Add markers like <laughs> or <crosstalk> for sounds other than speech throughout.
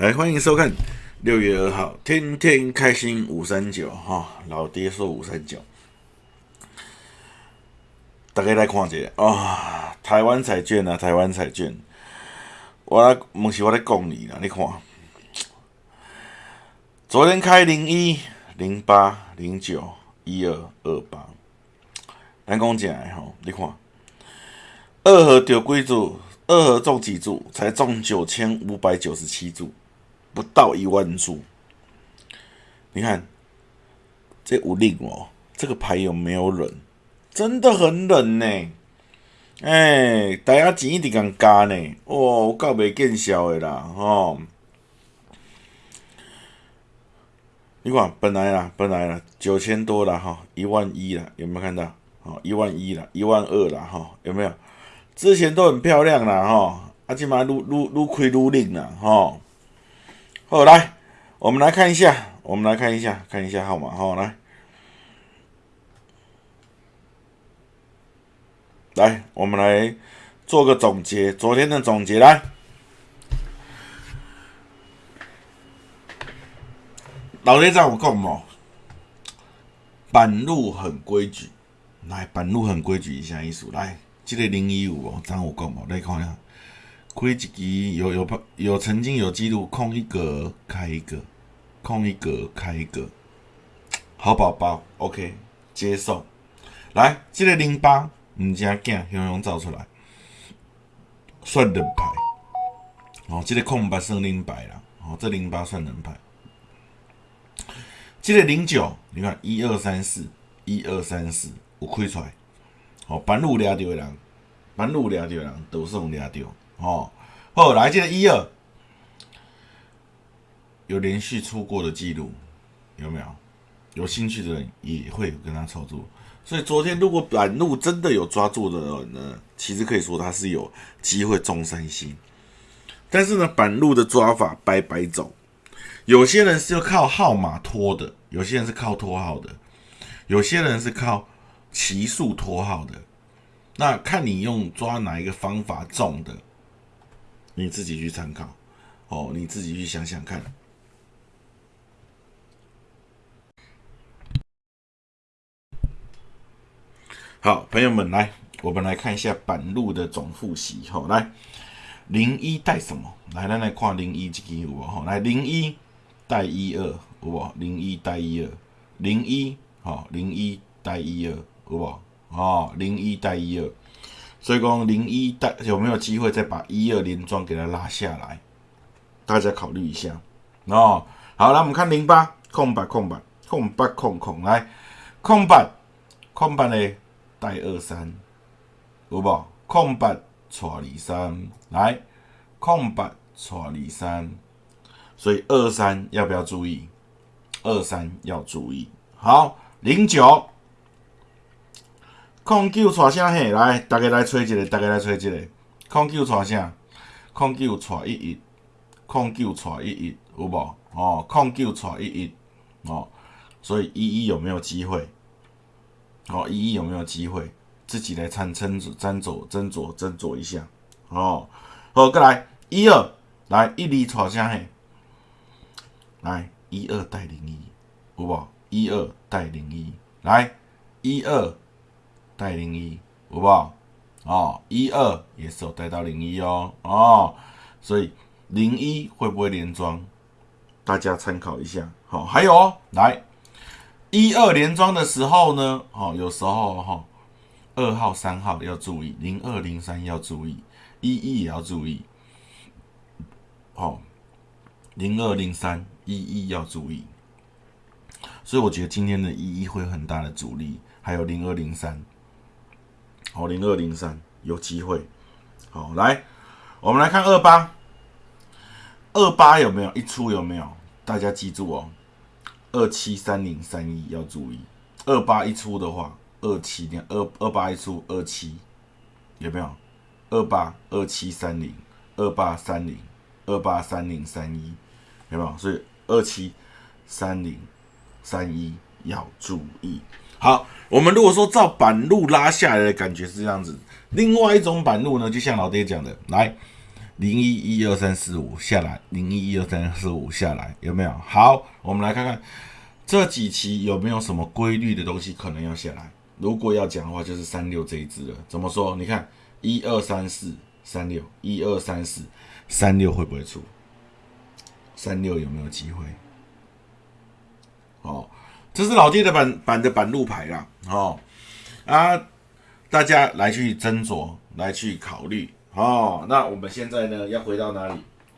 来，欢迎收看六月二号，天天开心五三九哈，老爹说五三九，大家来看一下啊，台湾彩券啊，台湾彩券，我来，问是我在讲你啦，你看，昨天开零一、零八、零九、一二、二八，咱讲起来吼，你看，二盒丢几注？二号中几注？才中九千五百九十七注。不到一万注，你看这五令哦，这个牌有没有冷？真的很冷呢！哎，大家钱一直敢加呢，哦，我够袂见笑的啦，吼！你看，本来啦，本来啦，九千多啦，哈，一万一啦，有没有看到？哦，一万一啦，一万二啦，哈，有没有？之前都很漂亮啦，哈，啊，起码愈愈愈亏愈灵啦，哈。好，来，我们来看一下，我们来看一下，看一下号码，好，来，来，我们来做个总结，昨天的总结，来，老爹在我讲哦，板路很规矩，来，板路很规矩，一下意思，来，这个零一五哦，张我讲哦，来看一下。亏几级有有有曾经有记录，空一格开一个，空一格开一个，好宝宝，OK，接受。来，这个零八，唔正惊，雄雄造出来，算人牌。哦，这个空白算零牌啦，哦，这零八算人牌。这个零九，你看一二三四，一二三四，有开出来。哦，半路掠到的人，半路掠到的人都是掠到。哦，后来这个一二有连续出过的记录，有没有？有兴趣的人也会跟他操作。所以昨天如果板路真的有抓住的人呢，其实可以说他是有机会中三星。但是呢，板路的抓法白白走。有些人是要靠号码拖的，有些人是靠拖号的，有些人是靠奇数拖号的。那看你用抓哪一个方法中的。你自己去参考，哦，你自己去想想看。好，朋友们来，我们来看一下板路的总复习。好，来零一带什么？来，咱来看零一这个有无？好，来零一带一二，有无？零一带一二，零一，好，零一带一二，有无？哦，零一带一二。所以讲零一带有没有机会再把一二连庄给它拉下来？大家考虑一下哦。好，来我们看零八空白空白空白空空来空白空白呢带二三有无？空白错二三来空白错二三，所以二三要不要注意？二三要注意。好，零九。空九带啥嘿？来，大家来吹一个，大家来吹一个。空九带啥？空九带一一，空九带一一，有无？哦，空九带一一，哦，所以一一有没有机会？哦，一一有没有机会？自己来参参斟酌斟酌斟酌一下。哦，好，过来一二，来一二带啥嘿？来一二带零一，有无？一二带零一，来一二。带零一，好不好？哦，一二也是有带到零一哦，哦，所以零一会不会连庄？大家参考一下。好，还有哦，来一二连庄的时候呢，哦，有时候哈，二号、三号要注意，零二、零三要注意，一一也要注意。好，零二、零三、一一要注意。所以我觉得今天的一一会有很大的阻力，还有零二、零三。好，零二零三有机会。好，来，我们来看二八，二八有没有一出？有没有？大家记住哦，二七三零三一要注意。二八一出的话，二七点二二八一出，二七有没有？二八二七三零，二八三零，二八三零三一有没有？所以二七三零三一要注意。好，我们如果说照板路拉下来的感觉是这样子，另外一种板路呢，就像老爹讲的，来零一一二三四五下来，零一一二三四五下来，有没有？好，我们来看看这几期有没有什么规律的东西可能要下来。如果要讲的话，就是三六这一支了。怎么说？你看一二三四三六，一二三四三六会不会出？三六有没有机会？这是老爹的板板的板路牌啦。哦啊，大家来去斟酌，来去考虑。哦，那我们现在呢要回到哪里？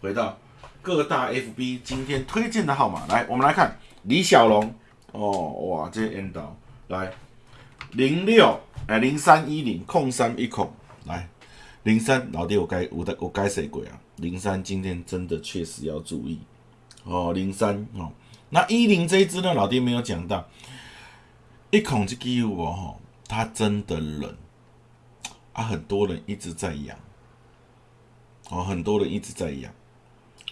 回到各大 FB 今天推荐的号码。来，我们来看李小龙。哦，哇，这 N 导来零六哎零三一零空三一空来零三老弟，我该我的我该谁鬼啊？零三今天真的确实要注意哦，零三哦，那一零这一支呢？老弟没有讲到一孔这个我哈，它真的冷啊，很多人一直在养。哦，很多人一直在养，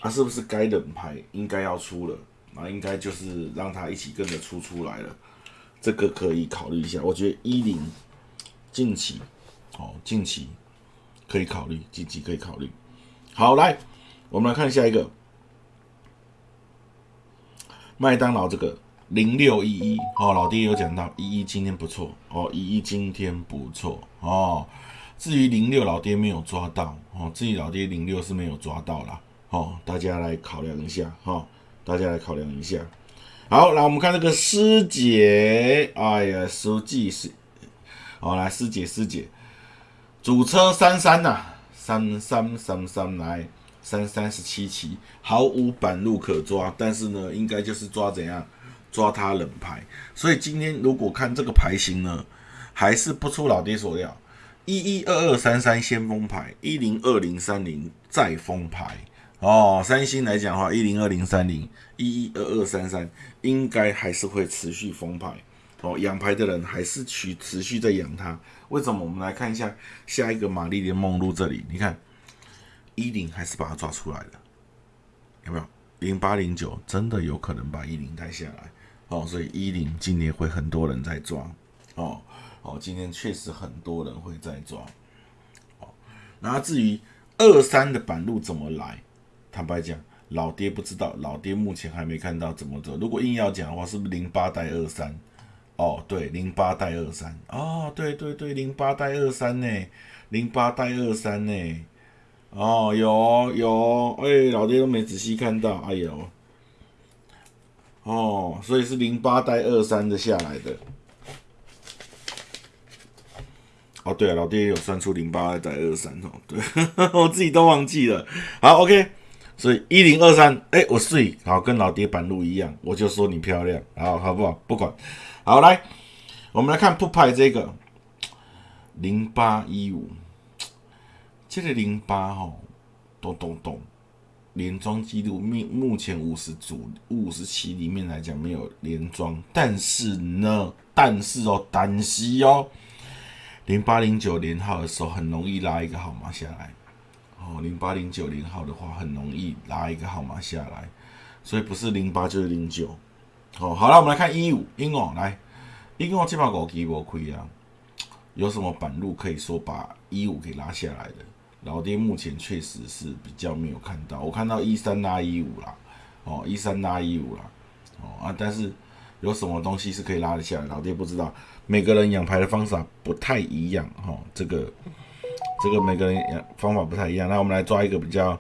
啊，是不是该冷牌应该要出了？那应该就是让他一起跟着出出来了，这个可以考虑一下。我觉得一零近期，哦，近期可以考虑，近期可以考虑。好，来，我们来看下一个，麦当劳这个零六一一，哦，老爹有讲到一一今天不错，哦，一一今天不错，哦。至于零六老爹没有抓到哦，至于老爹零六是没有抓到啦哦，大家来考量一下哈，大家来考量一下。好，来我们看这个师姐，哎呀，书记是，好来师姐师姐，主车三三呐，三三三三来三三十七期，毫无板路可抓，但是呢，应该就是抓怎样抓他冷牌，所以今天如果看这个牌型呢，还是不出老爹所料。一一二二三三先锋牌，一零二零三零再封牌哦。三星来讲的话，一零二零三零一一二二三三应该还是会持续封牌哦。养牌的人还是持持续在养它。为什么？我们来看一下下一个玛丽莲梦露这里，你看一零还是把它抓出来了，有没有？零八零九真的有可能把一零带下来哦。所以一零今年会很多人在抓哦。哦，今天确实很多人会在抓。哦，那至于二三的板路怎么来，坦白讲，老爹不知道，老爹目前还没看到怎么走。如果硬要讲的话，是不是零八带二三？哦，对，零八带二三。哦，对对对，零八带二三呢，零八带二三呢。哦，有有，哎，老爹都没仔细看到，哎呦。哦，所以是零八带二三的下来的。哦，对啊，老爹有算出零八带二三哦，对 <laughs> 我自己都忘记了。好，OK，所以一零二三，哎，我睡，好，跟老爹板路一样，我就说你漂亮，好，好不好？不管，好来，我们来看铺牌这个零八一五，这个零八哈，咚咚咚，连庄记录目目前五十组五十期里面来讲没有连庄，但是呢，但是哦，但是哦。零八零九连号的时候，很容易拉一个号码下来。哦，零八零九连号的话，很容易拉一个号码下来，所以不是零八就是零九。哦，好了，我们来看一五，英哦，来，英哦，这把狗给我亏啊，有什么板路可以说把一五给拉下来的？老爹目前确实是比较没有看到，我看到一三拉一五啦，哦，一三拉一五啦，哦啊，但是有什么东西是可以拉得下来？老爹不知道。每个人养牌的方法不太一样，哈，这个这个每个人养方法不太一样。那我们来抓一个比较，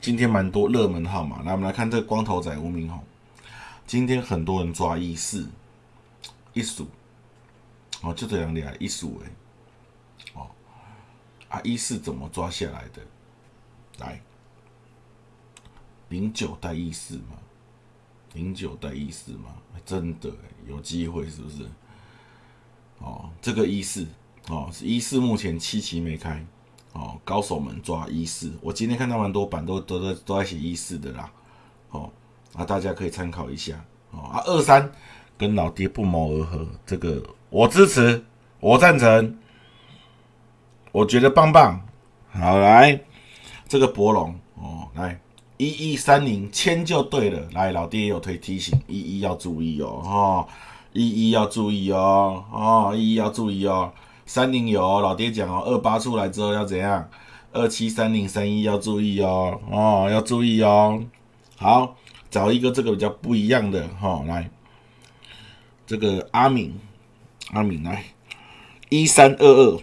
今天蛮多热门号码。来，我们来看这个光头仔吴明红，今天很多人抓一四一数，哦，就这两点一数哎，啊一四怎么抓下来的？来，零九带一四吗？零九带一四吗？真的有机会是不是？哦，这个一四哦，一四目前七期没开哦，高手们抓一四，我今天看到蛮多版都都在都在写一四的啦，哦，啊大家可以参考一下哦，啊二三跟老爹不谋而合，这个我支持，我赞成，我觉得棒棒，好来这个博龙哦，来一一三零签就对了，来老爹有推提醒，一一要注意哦，哈。一一要注意哦，哦，一一要注意哦。三零有老爹讲哦，二八出来之后要怎样？二七三零三一要注意哦，哦，要注意哦。好，找一个这个比较不一样的哈，来，这个阿敏，阿敏来，一三二二，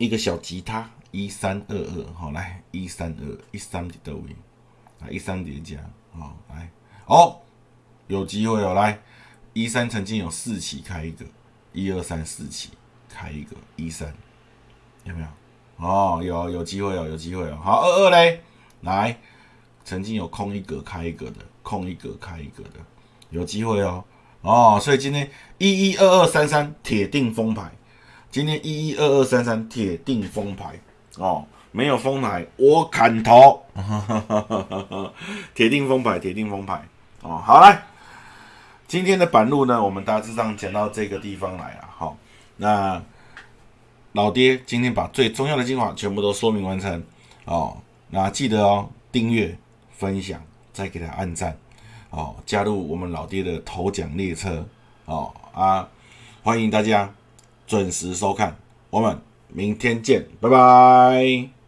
一个小吉他，一三二二，好来，一三二一三的位，啊，一三叠加，好来，哦，有机会哦，来，一三曾经有四期开一个，一二三四期开一个，一三有没有？哦，有有机会哦，有机会哦。好，二二嘞，来，曾经有空一格开一格的，空一格开一格的，有机会哦。哦，所以今天一一二二三三铁定封牌，今天一一二二三三铁定封牌哦，没有封牌我砍头，<laughs> 铁定封牌，铁定封牌哦。好来，今天的板路呢，我们大致上讲到这个地方来了。好，那。老爹今天把最重要的精华全部都说明完成哦，那记得哦，订阅、分享，再给他按赞哦，加入我们老爹的头奖列车哦啊，欢迎大家准时收看，我们明天见，拜拜。